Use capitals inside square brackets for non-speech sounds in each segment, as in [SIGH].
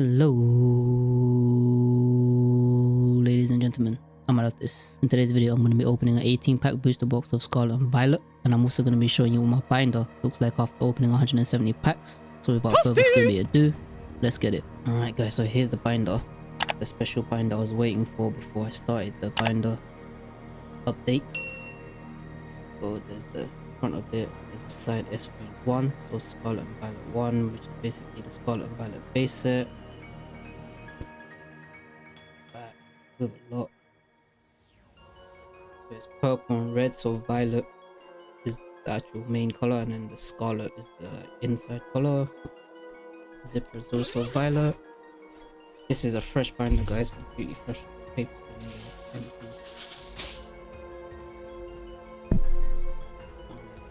Hello, ladies and gentlemen. I'm this. In today's video, I'm going to be opening an 18 pack booster box of Scarlet and Violet. And I'm also going to be showing you what my binder looks like after opening 170 packs. So without further ado, let's get it. Alright guys, so here's the binder. The special binder I was waiting for before I started the binder update. So there's the front of it, there's the side SV1, so Scarlet and Violet 1, which is basically the Scarlet and Violet base set. A lock. There's purple and red, so violet is the actual main color, and then the scarlet is the inside color. Zipper is also violet. This is a fresh binder, guys, completely fresh papers.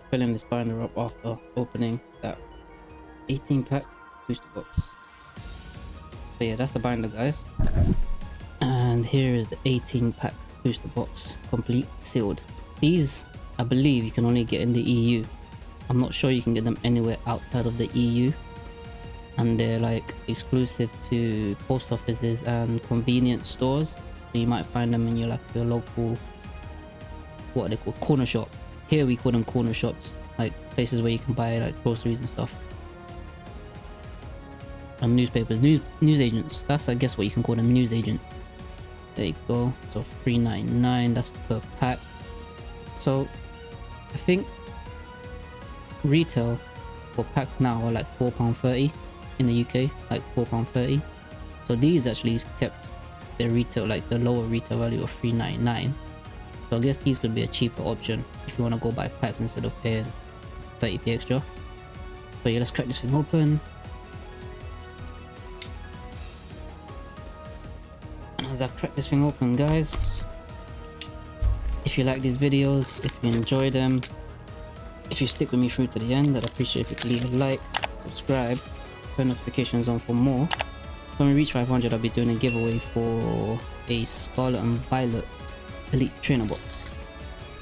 Filling this binder up after opening that 18 pack booster box. But yeah, that's the binder, guys. And here is the 18 pack booster box complete sealed. These i believe you can only get in the eu i'm not sure you can get them anywhere outside of the eu and they're like exclusive to post offices and convenience stores. So you might find them in your like your local what they call corner shop. Here we call them corner shops like places where you can buy like groceries and stuff. And newspapers news news agents. That's i guess what you can call them news agents there you go. So 399 that's per pack. So i think retail for packs now are like four pound 30 in the uk like four pound 30 so these actually kept their retail like the lower retail value of 399 so i guess these could be a cheaper option if you want to go buy packs instead of paying 30p extra. But yeah let's crack this thing open as I crack this thing open guys. If you like these videos if you enjoy them if you stick with me through to the end I'd appreciate if you leave a like subscribe turn notifications on for more. When we reach 500 I'll be doing a giveaway for a Scarlet and Violet Elite Trainer Box.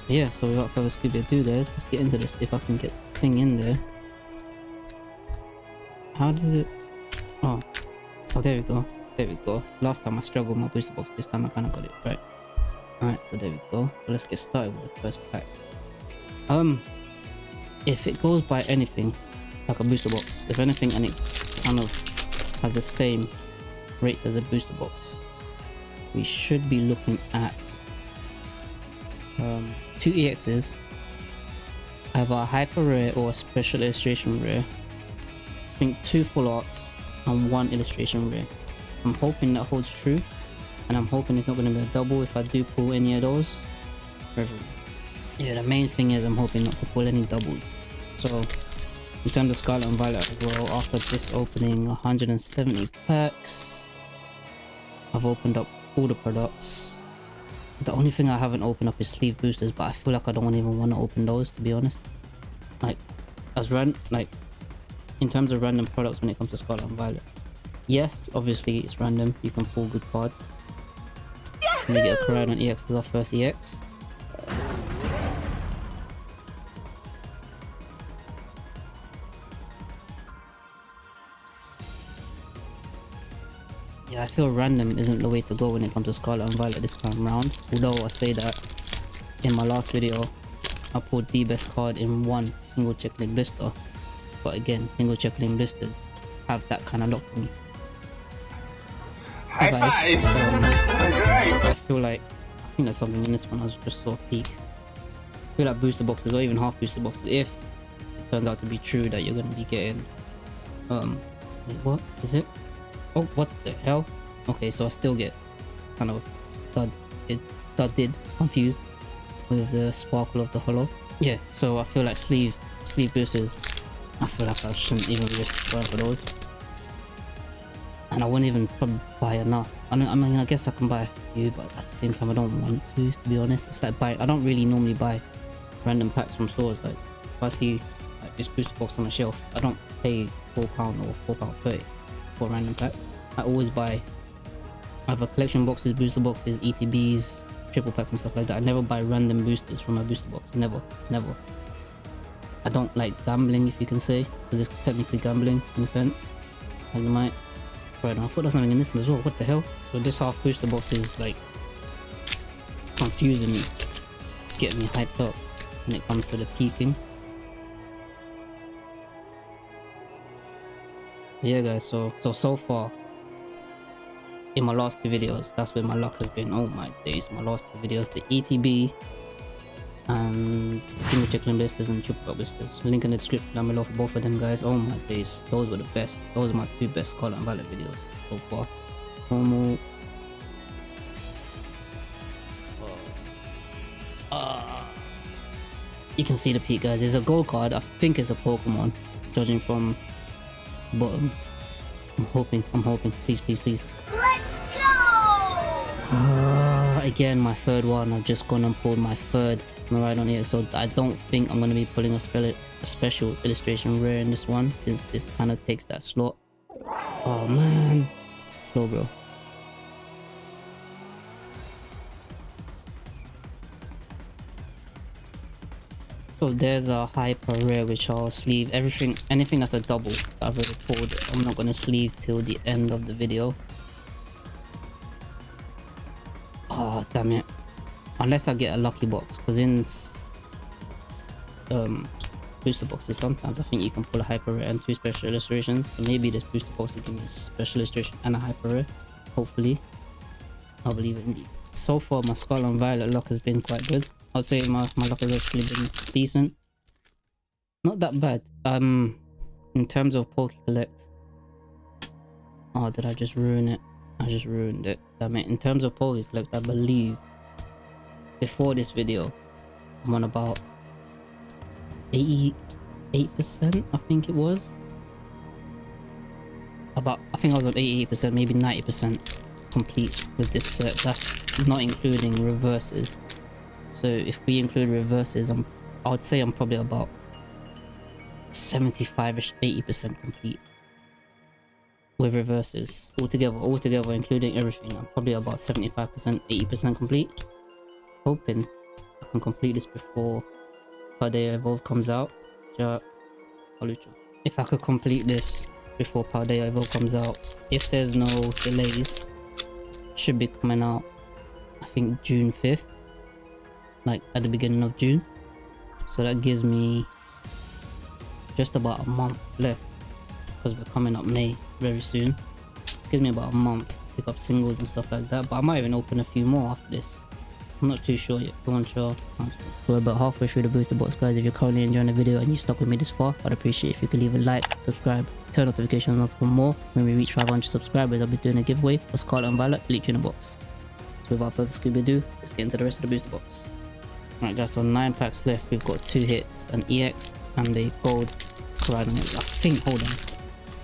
Yeah so without further ado guys let's get into this if I can get the thing in there. How does it oh oh there we go there we go. Last time I struggled with my booster box. This time I kind of got it right. Alright, so there we go. So let's get started with the first pack. Um, if it goes by anything, like a booster box, if anything, and it kind of has the same rates as a booster box, we should be looking at um, two EXs, either a hyper rare or a special illustration rare. I think two full arts and one illustration rare. I'm hoping that holds true. And I'm hoping it's not going to be a double if I do pull any of those. Yeah, the main thing is I'm hoping not to pull any doubles. So, in terms of Scarlet and Violet as well, after this opening 170 packs, I've opened up all the products. The only thing I haven't opened up is sleeve boosters, but I feel like I don't even want to open those, to be honest. Like, as run, like, in terms of random products when it comes to Scarlet and Violet, Yes, obviously it's random. You can pull good cards. Let me get a EX as our first EX. Yeah, I feel random isn't the way to go when it comes to Scarlet and Violet this time around. Although I say that in my last video, I pulled the best card in one single checklane blister. But again, single checklane blisters have that kind of luck for me. High five. I feel like I think there's something in this one. I was just saw a peek. I feel like booster boxes or even half booster boxes. If it turns out to be true that you're gonna be getting, um, wait, what is it? Oh, what the hell? Okay, so I still get kind of thud, it did confused with the sparkle of the hollow. Yeah, so I feel like sleeve sleeve boosters. I feel like I shouldn't even risk going for those and I wouldn't even buy enough. I, I mean, I guess I can buy a few, but at the same time, I don't want to, to be honest. It's like buy. I don't really normally buy random packs from stores. Like, if I see like, this booster box on the shelf, I don't pay four pound or four pound thirty for a random pack. I always buy either collection boxes, booster boxes, ETBs, triple packs and stuff like that. I never buy random boosters from my booster box. Never, never. I don't like gambling, if you can say, because it's technically gambling in a sense. And you might right. I thought there's something in this as well. What the hell? So this half booster box is like confusing me, getting me hyped up when it comes to the peaking. yeah guys so so so far in my last two videos that's where my luck has been oh my days my last two videos the etb and signature clean blisters and triple blisters. Link in the description down below for both of them guys. Oh my days. Those were the best. Those are my two best Scarlet and Violet videos so far. Normal. Uh, you can see the peak guys. There's a gold card. I think it's a pokemon. Judging from bottom i'm hoping i'm hoping. Please please please. Let's go! uh, again my third one. I've just gone and pulled my third right on here so i don't think i'm going to be pulling a, spell a special illustration rare in this one since this kind of takes that slot oh man Slowbro So there's a hyper rare which I'll sleeve everything anything that's a double I've already pulled I'm not gonna sleeve till the end of the video. Oh damn it. Unless I get a lucky box because in um booster boxes sometimes I think you can pull a hyper rare and two special illustrations. So maybe this booster box will give me a special illustration and a hyper rare. Hopefully. I believe in indeed. So far my Scarlet and Violet luck has been quite good. I'd say my, my luck has actually been decent. Not that bad. Um, in terms of Poke Collect. Oh, did I just ruin it? I just ruined it. I mean, in terms of Poke Collect, I believe before this video, I'm on about 88%, I think it was. About, I think I was on 88%, maybe 90% complete with this set. That's not including reverses. So if we include reverses, I'm I would say I'm probably about 75ish, 80% complete with reverses altogether, altogether including everything. I'm probably about 75%, 80% complete. Hoping I can complete this before Paldea Evolve comes out. If I could complete this before Paldea Evolve comes out, if there's no delays, should be coming out I think June 5th like at the beginning of June. So that gives me just about a month left because we're coming up May very soon. Gives me about a month to pick up singles and stuff like that. But I might even open a few more after this. I'm not too sure yet. Go on, sure. We're about halfway through the booster box, guys. If you're currently enjoying the video and you stuck with me this far, I'd appreciate if you could leave a like, subscribe, turn notifications on for more. When we reach 500 subscribers, I'll be doing a giveaway for Scarlet and Violet Elite Trainer Box. So without further Scooby let's get into the rest of the booster box. Right guys, so 9 packs left. We've got 2 hits, an EX and a gold Koraidon. I think, hold on.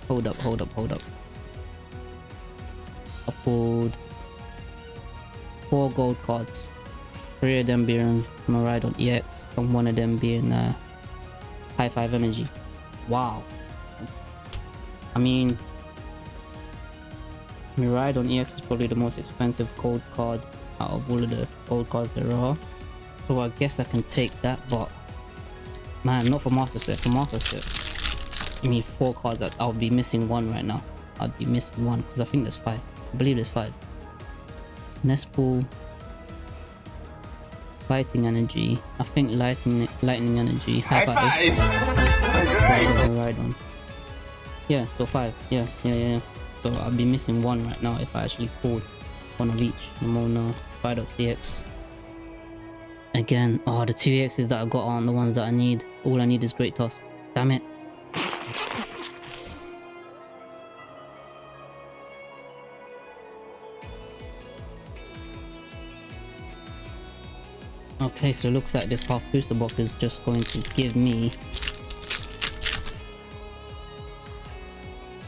Hold up, hold up, hold up. I pulled 4 gold cards. 3 of them being Miraidon EX and 1 of them being uh, High 5 Energy. Wow. I mean, Miraidon EX is probably the most expensive gold card out of all of the gold cards there are. So I guess I can take that, but man, not for master set. For master set, I mean, four cards. That I'll be missing one right now. I'd be missing one because I think there's five. I believe there's five. Nest Ball, fighting energy. I think lightning, lightning energy. High, High five. five. Ride on, Yeah, so five. Yeah, yeah, yeah. So I'll be missing one right now if I actually pulled one of each. Nemona, Spider EX. Again, oh, the two EXs that I got aren't the ones that I need. All I need is Great Tusk. Damn it. Okay, so it looks like this half booster box is just going to give me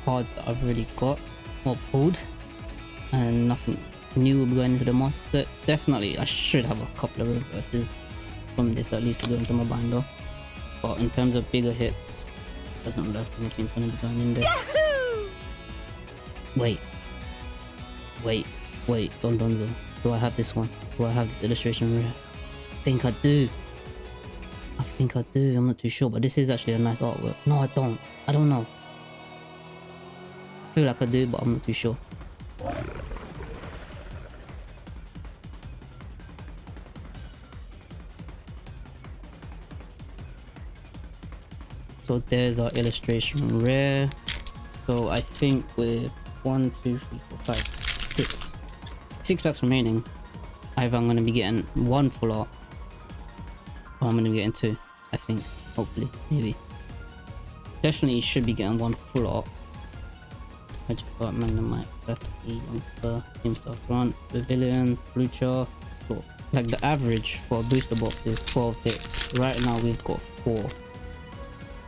cards that I've already got or pulled and nothing new will be going into the master set. Definitely, I should have a couple of reverses from this at least to go into my binder. But in terms of bigger hits, doesn't look like anything's going to be going in there. Yahoo! Wait. Wait. Wait. Don Donzo. Do I have this one? Do I have this illustration rare? I think I do. I think I do. I'm not too sure. But this is actually a nice artwork. No, I don't. I don't know. I feel like I do, but I'm not too sure. So there's our illustration rare. So I think with one, two, three, four, five, six, six packs remaining, either I'm gonna be getting one full art, I'm gonna get into. I think, hopefully, maybe. Definitely should be getting one full art. I just got Magnemite, FE, Youngster, Teamstar Front, Pavilion. Cool. Like the average for a booster box is 12 hits. Right now we've got 4.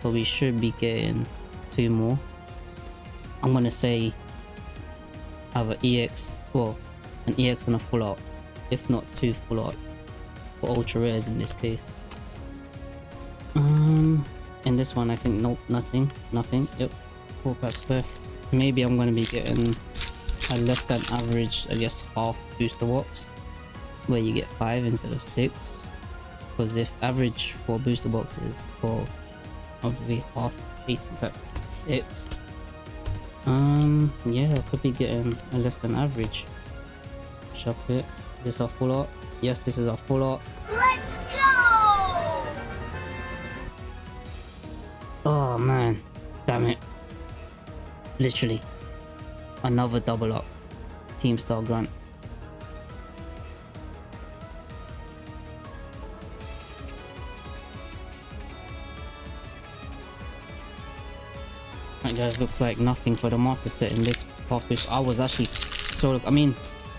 So we should be getting 2 more. I'm gonna say have an EX, well, an EX and a full art. If not two full arts. For ultra rares in this case. In this one I think nope, nothing, nothing. Yep, four packs left. Maybe I'm gonna be getting a less than average, I guess, half booster box, where you get five instead of six. Because if average for booster box is for obviously half eight packs six. Um, yeah, I could be getting a less than average. Shop it. Is this our full art? Yes, this is our full art. Literally. Another double up. Team Star Grunt. That guys looks like nothing for the master set in this office. I was actually so I mean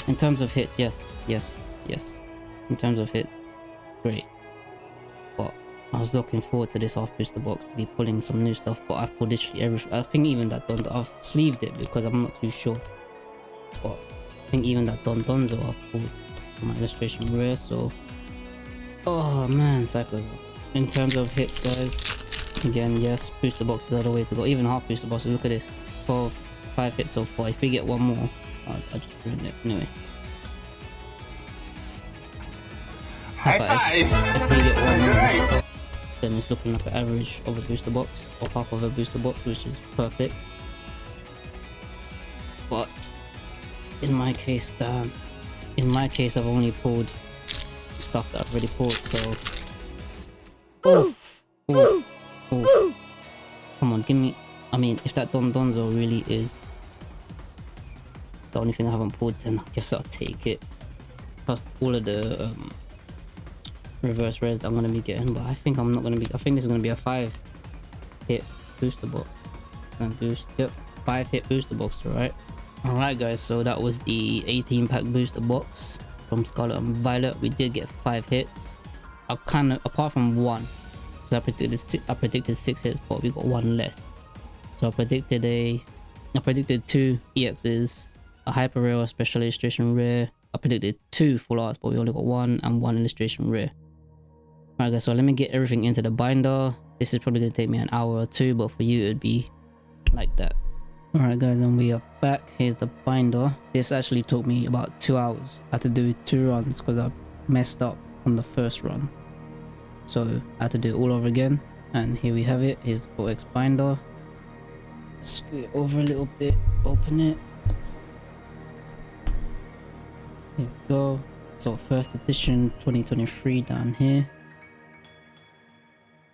in terms of hits, yes, yes, yes. In terms of hits, great. I was looking forward to this half booster box to be pulling some new stuff, but I've pulled literally everything. I think even that Don I've sleeved it because I'm not too sure. But I think even that Don Donzo I've pulled my illustration rare, so Oh man, cycles. In terms of hits guys, again yes, booster boxes are the way to go. Even half booster boxes, look at this. 12, 5 hits so far. If we get one more, I'll, I'll just ruin it. Anyway. High If- five! If we get one more. Then it's looking like an average of a booster box or half of a booster box which is perfect. But in my case the in my case i've only pulled stuff that i've already pulled so. Oof, oof, oof. come on give me i mean if that don donzo really is the only thing i haven't pulled then i guess i'll take it. Plus all of the um, reverse res that I'm gonna be getting, but I think I'm not gonna be. I think this is gonna be a five hit booster box. Boost, yep, five hit booster box, right? All right, guys. So that was the 18 pack booster box from Scarlet and Violet. We did get five hits. I kind of apart from one, because I predicted I predicted six hits, but we got one less. So I predicted a, I predicted two EXs, a hyper rare, a special illustration rare. I predicted two full arts, but we only got one and one illustration rare. Alright guys, so let me get everything into the binder. This is probably going to take me an hour or two, but for you it'd be like that. Alright guys, and we are back. Here's the binder. This actually took me about two hours. I had to do two runs because I messed up on the first run. So I had to do it all over again. And here we have it. Here's the 4X binder. Scoot it over a little bit. Open it. Here we go. So first edition 2023 down here.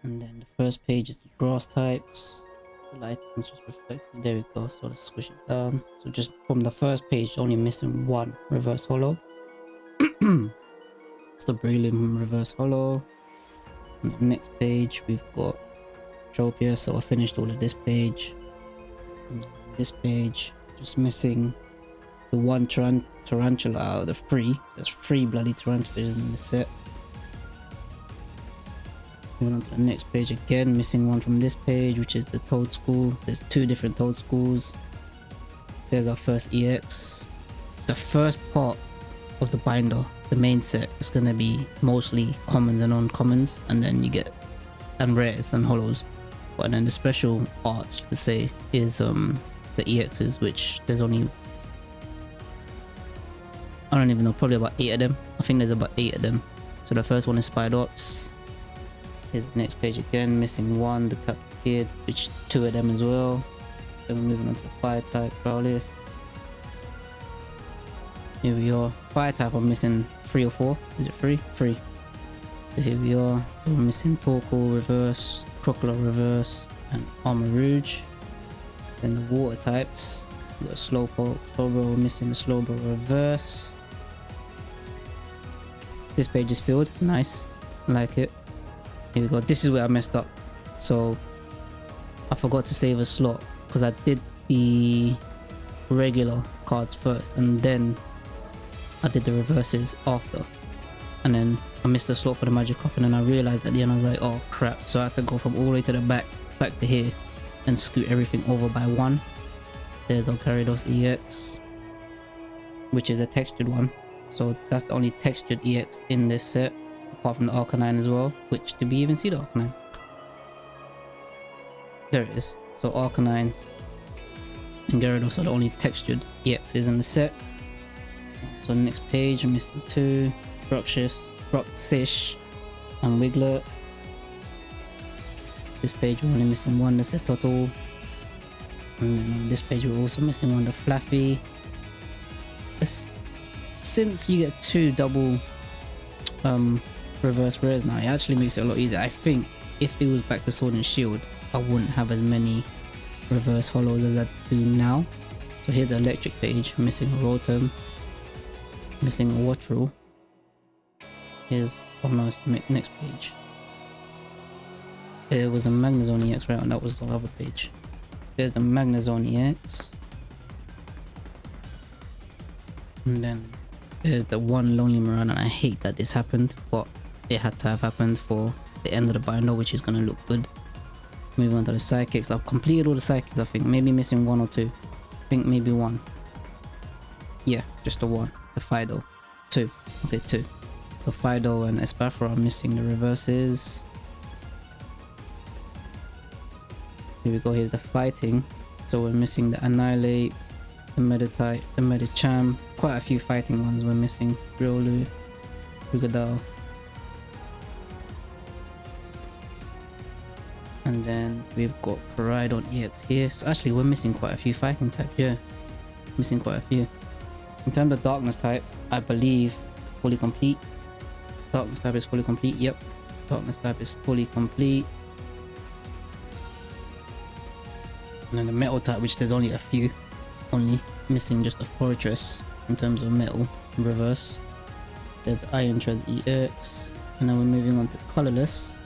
And then the first page is the grass types. The lighting is just reflected. There we go. So let's squish it down. So just from the first page, only missing one reverse hollow. [CLEARS THROAT] it's the Brelim reverse hollow. On the next page, we've got Tropia. So I finished all of this page. And this page, just missing the one taran tarantula out of the three. There's three bloody tarantulas in the set. Moving on to the next page again, missing one from this page, which is the Toedscool. There's two different Toedscools. There's our first EX. The first part of the binder, the main set, is going to be mostly commons and uncommons, and then you get and rares and hollows. But then the special art, let's say, is um the EXs, which there's only I don't even know, probably about eight of them. I think there's about eight of them. So the first one is Spidops. Here's the next page again, missing one, the Capsakid, which two of them as well. Then we're moving on to the fire type Growlithe. Here we are. Fire type I'm missing three or four. Is it three? Three. So here we are. So we're missing Torkoal reverse, Crocodile reverse, and Armarouge. Then the water types. We got Slowpoke, Slowbro, missing the Slowbro reverse. This page is filled. Nice. Like it. Here we go. This is where I messed up. So I forgot to save a slot because I did the regular cards first and then I did the reverses after. And then I missed the slot for the Magikarp and then I realized at the end I was like, oh crap. So I had to go from all the way to the back, back to here and scoot everything over by one. There's our EX, which is a textured one. So that's the only textured EX in this set, apart from the Arcanine as well, which did we even see the Arcanine? There it is. So Arcanine and Gyarados are the only textured EXs in the set. So next page, I'm missing two, Bruxish, Bruxish, and Wiglet. This page we're only missing one, that's a Total. And then on this page we're also missing one, the Fluffy. It's, since you get two double um, reverse rares now, it actually makes it a lot easier. I think if it was back to Sword and Shield, I wouldn't have as many reverse hollows as I do now. So here's the electric page, missing Rotom, missing a Wattrel. Here's almost next page. There was a Magnezone EX right and that was the other page. There's the Magnezone EX. And then there's the one Lonely Marauder and I hate that this happened, but it had to have happened for the end of the binder which is going to look good. Moving on to the psychics. I've completed all the psychics I think. Maybe missing one or two. I think maybe one. Yeah, just the one. The Fido. Two. Okay, two. So Fido and Espathra are missing the reverses. Here we go, here's the fighting. So we're missing the Annihilape, the Meditite, the Medicham. Quite a few fighting ones we're missing. Riolu, Rugadao. And then we've got Koraidon EX here. So actually we're missing quite a few fighting types, yeah. Missing quite a few. In terms of darkness type, I believe fully complete. Darkness type is fully complete, yep. Darkness type is fully complete. And then the metal type, which there's only a few. Only missing just a Forretress in terms of metal reverse. There's the Iron Tread EX. And then we're moving on to colorless.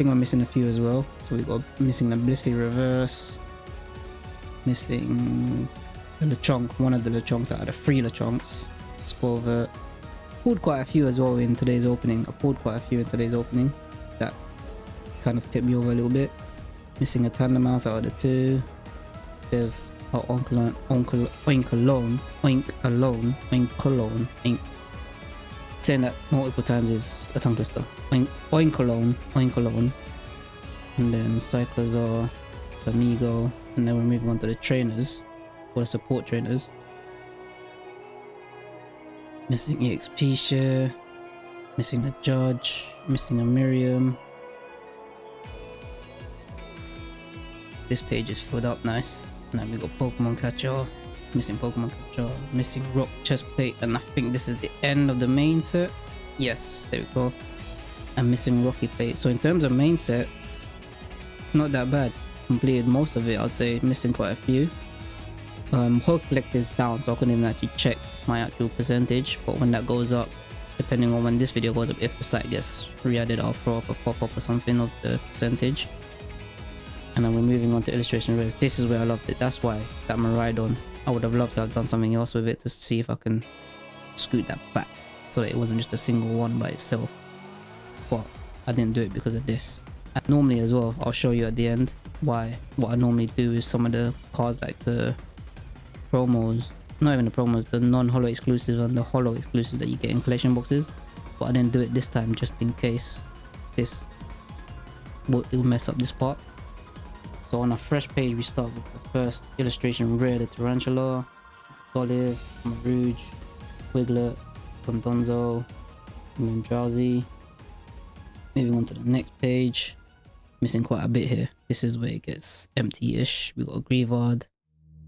Think we're missing a few as well. So we got missing the Blissey reverse. Missing the Lechonk, one of the Lechonks out of the three Lechonks. Squirvert. Pulled quite a few as well in today's opening. I pulled quite a few in today's opening. That kind of tipped me over a little bit. Missing a Tandemaus out of the two. There's our Uncle, Uncle, Oinkologne, Oink Alone, Oinkologne, Oink. Saying that multiple times is a tongue twister. Oink, Oinkologne, Oink Alone. And then Cyclizar, Amigo, and then we're moving on to the trainers, or the support trainers. Missing EXP share, missing a Judge, missing a Miriam, This page is filled up nice. Now we got Pokemon Catcher, missing Pokemon Catcher, missing Rock Chest Plate, and I think this is the end of the main set. Yes, there we go. I'm missing Rocky Plate. So in terms of main set, not that bad. Completed most of it, I'd say missing quite a few. Um, whole collect is down, so I couldn't even actually check my actual percentage. But when that goes up, depending on when this video goes up, if the site gets re-added, I'll throw up a pop-up or something of the percentage and then we're moving on to illustration rares this is where i loved it that's why that Miraidon i would have loved to have done something else with it to see if i can scoot that back. So that it wasn't just a single one by itself. But i didn't do it because of this. And normally as well i'll show you at the end why what i normally do is some of the cards like the promos. Not even the promos the non-hollow exclusives and the hollow exclusives that you get in collection boxes. But i didn't do it this time just in case this will mess up this part so on a fresh page, we start with the first illustration rare, the Tarantula, Golliv, Marouge, Wiglet, Condonzo, and then Drowzee. Moving on to the next page. missing quite a bit here. This is where it gets empty-ish. We got a Greavard,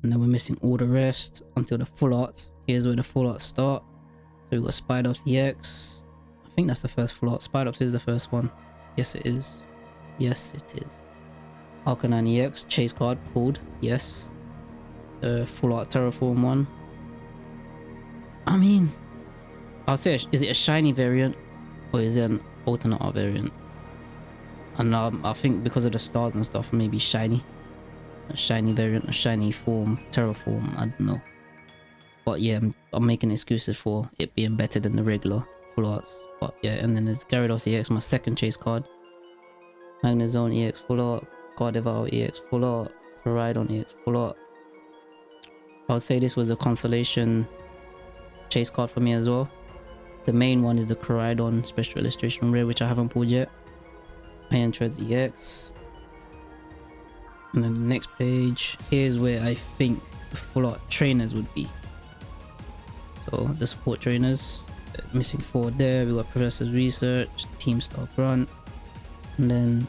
and then we're missing all the rest until the full arts. Here's where the full arts start. So we got Spidops EX. I think that's the first full art. Spidops is the first one. Yes, it is. Yes, it is. Arcanine EX, chase card pulled. Yes. Uh, full art Terraform one. I mean, I'll say, is it a shiny variant or is it an alternate art variant? And um, I think because of the stars and stuff, maybe shiny. A shiny variant, a shiny form, terraform, I don't know. But yeah, I'm, I'm making excuses for it being better than the regular full arts. But yeah, and then there's Gyarados EX, my second chase card. Magnezone EX full art, Gardevoir EX full art, Koraidon EX full art. I would say this was a consolation chase card for me as well. The main one is the Koraidon Special Illustration Rare, which I haven't pulled yet. Iron Treads EX. And then the next page, here's where I think the full art trainers would be. So the support trainers, uh, missing four there. We got Professor's Research, Team Star Grunt, and then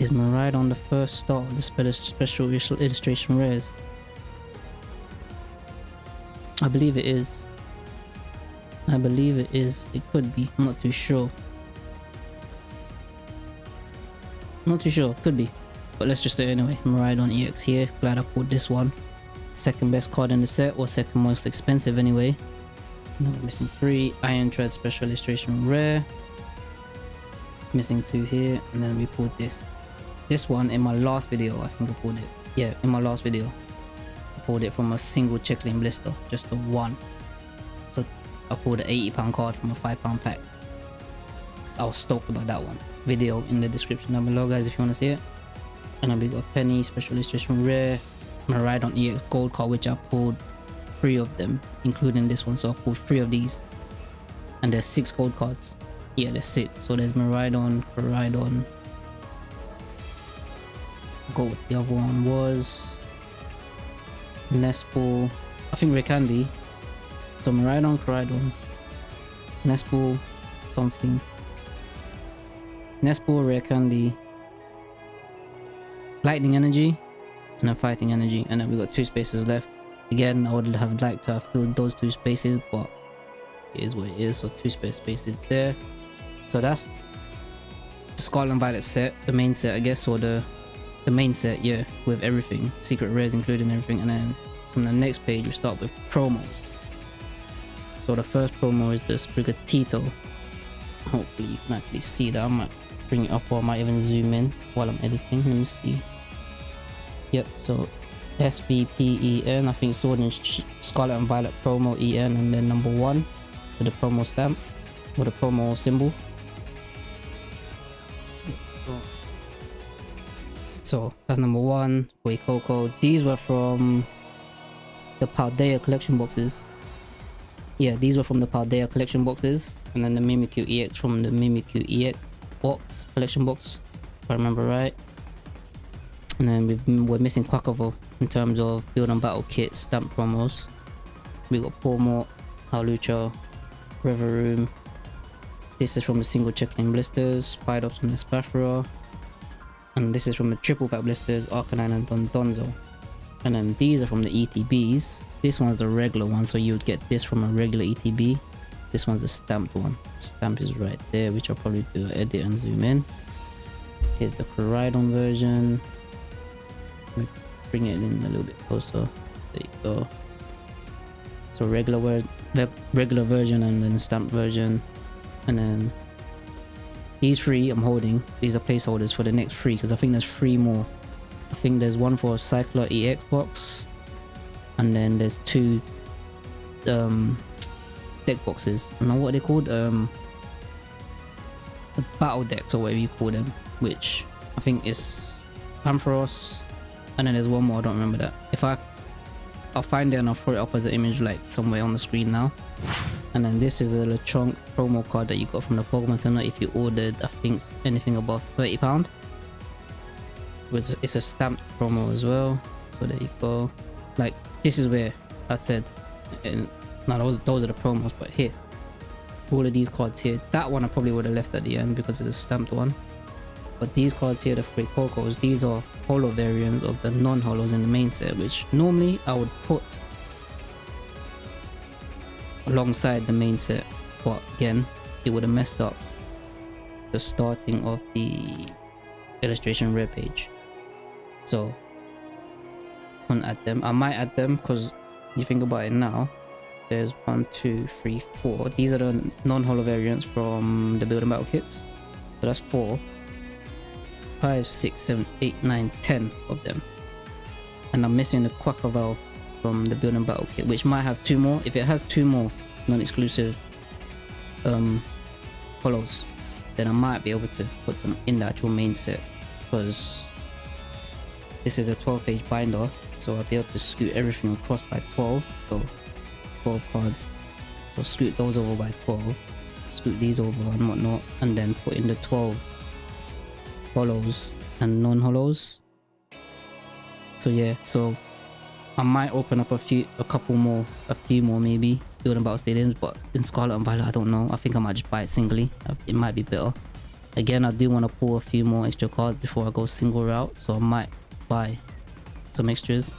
is Miraidon the first start of the special illustration rares? I believe it is. I believe it is. It could be. I'm not too sure. Not too sure. Could be. But let's just say anyway. Miraidon EX here. Glad I pulled this one. Second best card in the set or second most expensive anyway. No, missing three. Iron Tread Special Illustration Rare. Missing two here. And then we pulled this. This one in my last video. I think I pulled it. Yeah, in my last video. I pulled it from a single checklane blister. Just the one. So I pulled an 80 pound card from a 5 pound pack. I was stoked about that one. Video in the description down below guys if you want to see it. And then we got a Penny, Special Illustration Rare, Miraidon EX Gold card which I pulled three of them, including this one. So I pulled three of these. And there's six gold cards. Yeah, there's six. So there's Miraidon, Koraidon. Go with the other one was Nest Ball. I think Rare Candy. So Miraidon, Koraidon, Nest Ball, something. Nest Ball, Rare Candy, Lightning Energy, and then Fighting Energy. And then we got two spaces left. Again, I would have liked to have filled those two spaces, but it is what it is. So two space spaces there. So that's the Scarlet Violet set, the main set, I guess, or the the main set, yeah, with everything, secret rares including everything, and then from the next page we start with promos. So the first promo is the Sprigatito. Hopefully you can actually see that. I might bring it up or I might even zoom in while I'm editing. Let me see. Yep, so SVPEN, I think Sword and Scarlet and Violet promo EN and then number one with the promo stamp or the promo symbol. So that's number one, Coco. These were from the Paldea collection boxes. Yeah, these were from the Paldea collection boxes. And then the Mimikyu EX from the Mimikyu EX box collection box, if I remember right. And then we've, we're missing Quackable in terms of build and battle kit stamp promos. We got Pawmot, Hawlucha, Revavroom. This is from the single checklane blisters, Spidops from the Spathra. And this is from the triple pack blisters, Arcanine and Don Donzo. And then these are from the ETBs. This one's the regular one, so you would get this from a regular ETB. This one's the stamped one. Stamp is right there, which I'll probably do edit and zoom in. Here's the Koraidon version bring it in a little bit closer there you go so regular word regular version and then stamped version and then these three i'm holding these are placeholders for the next three because i think there's three more i think there's one for cycler ex box and then there's two um deck boxes know what they're called um the battle decks or whatever you call them which i think is Ampharos, and then there's one more, I don't remember that. If I, I'll find it and I'll throw it up as an image like somewhere on the screen now. And then this is a Lechonk promo card that you got from the Pokemon Center if you ordered, I think, anything above £30. It's a stamped promo as well. So there you go. Like, this is where I said, and now those, those are the promos, but here, all of these cards here. That one I probably would have left at the end because it's a stamped one. But these cards here, the Great Cocos, these are holo variants of the non-holos in the main set, which normally I would put alongside the main set. But again, it would have messed up the starting of the illustration rare page. So, can't add them. I might add them because you think about it now. There's one, two, three, four. These are the non-holo variants from the building battle kits. So that's four five, six, seven, eight, nine, ten of them. And I'm missing the Quaquaval from the Building Battle Kit, which might have two more. If it has two more non-exclusive um, then I might be able to put them in the actual main set. Because this is a 12 page binder, so I'll be able to scoot everything across by 12. So 12 cards. So scoot those over by 12, scoot these over and whatnot, and then put in the 12 holos and non-holos so yeah so i might open up a few a couple more a few more maybe. Building battle stadiums but in scarlet and violet i don't know. I think i might just buy it singly. It might be better. Again i do want to pull a few more extra cards before i go single route so i might buy some extras.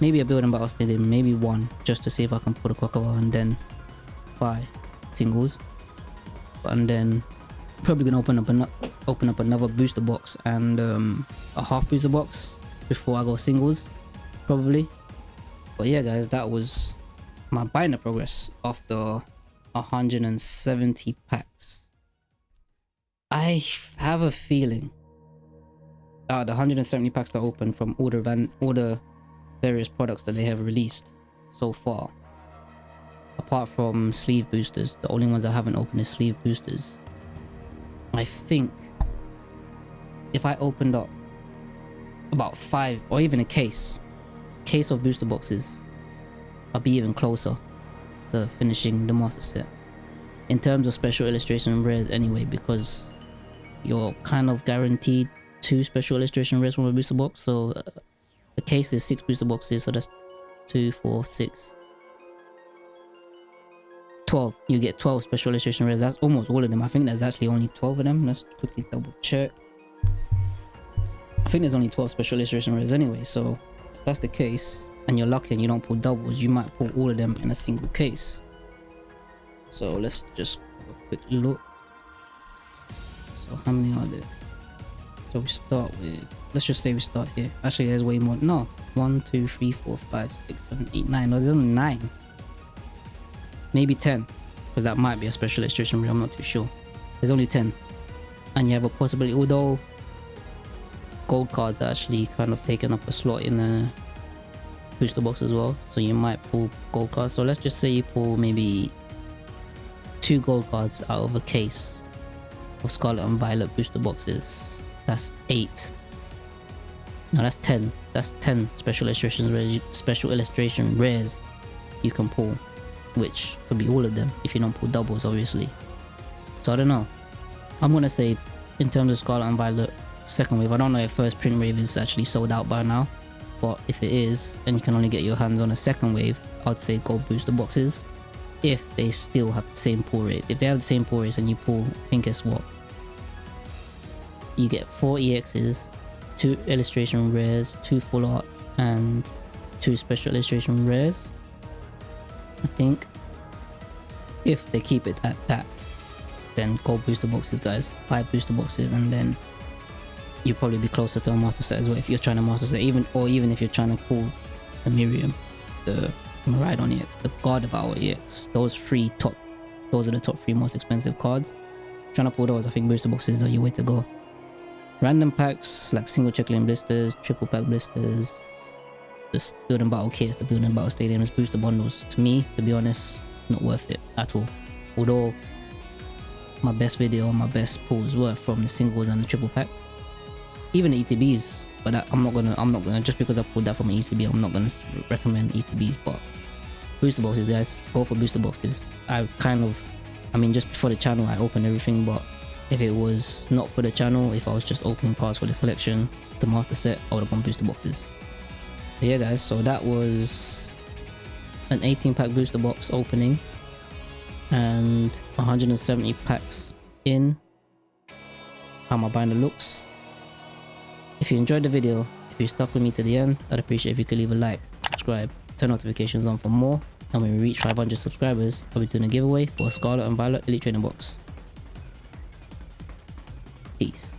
Maybe a building battle stadium maybe one just to see if i can put a crocodile and then buy singles. And then probably gonna open up an open up another booster box and um, a half booster box before I go singles, probably. But yeah, guys, that was my binder progress after 170 packs. I have a feeling uh, the 170 packs that open from the, van all the various products that they have released so far. Apart from sleeve boosters, the only ones I haven't opened is sleeve boosters. I think if I opened up about five or even a case, case of booster boxes, I'll be even closer to finishing the master set. In terms of special illustration rares anyway, because you're kind of guaranteed two special illustration rares from a booster box. So uh, the case is six booster boxes, so that's two, four, six, 12 you get 12 special illustration rares that's almost all of them. I think there's actually only 12 of them. Let's quickly double check. I think there's only 12 special illustration rares anyway so that's the case and you're lucky and you don't pull doubles you might pull all of them in a single case. So let's just have a quick look. So how many are there? So we start with let's just say we start here. Actually there's way more. No. One two three four five six seven eight nine. No there's only nine. Maybe 10 because that might be a special illustration i'm not too sure. There's only 10 and you have a possibility although gold cards are actually kind of taking up a slot in the booster box as well. So you might pull gold cards. So let's just say you pull maybe two gold cards out of a case of scarlet and violet booster boxes. That's eight. No that's 10 that's 10 special illustrations special illustration rares you can pull which could be all of them if you don't pull doubles obviously. So i don't know. I'm gonna say in terms of scarlet and violet second wave i don't know if first print wave is actually sold out by now but if it is and you can only get your hands on a second wave i'd say go booster boxes if they still have the same pull rates if they have the same pull rates and you pull i think it's what you get four exs two illustration rares two full arts and two special illustration rares I think. If they keep it at that, then go booster boxes, guys. Buy booster boxes, and then you'll probably be closer to a master set as well if you're trying to master set, even or even if you're trying to pull the Miriam, the Miraidon EX, the Gardevoir EX. Those three top, those are the top three most expensive cards. Trying to pull those, I think booster boxes are your way to go. Random packs like single check lane blisters, triple pack blisters, the building battle kits, the building battle stadiums, booster bundles. To me, to be honest, not worth it at all. Although my best video, my best pulls were from the singles and the triple packs, even ETBs. But I, I'm not gonna, I'm not gonna just because I pulled that from an ETB, I'm not gonna recommend ETBs. But booster boxes, guys, go for booster boxes. I kind of, I mean, just before the channel, I opened everything, but if it was not for the channel, if I was just opening cards for the collection, the master set, I would have gone booster boxes but yeah guys so that was an 18 pack booster box opening and 170 packs in how my binder looks. If you enjoyed the video, if you stuck with me to the end, I'd appreciate if you could leave a like, subscribe, turn notifications on for more. And when we reach 500 subscribers, I'll be doing a giveaway for a Scarlet and Violet Elite Training Box. Peace.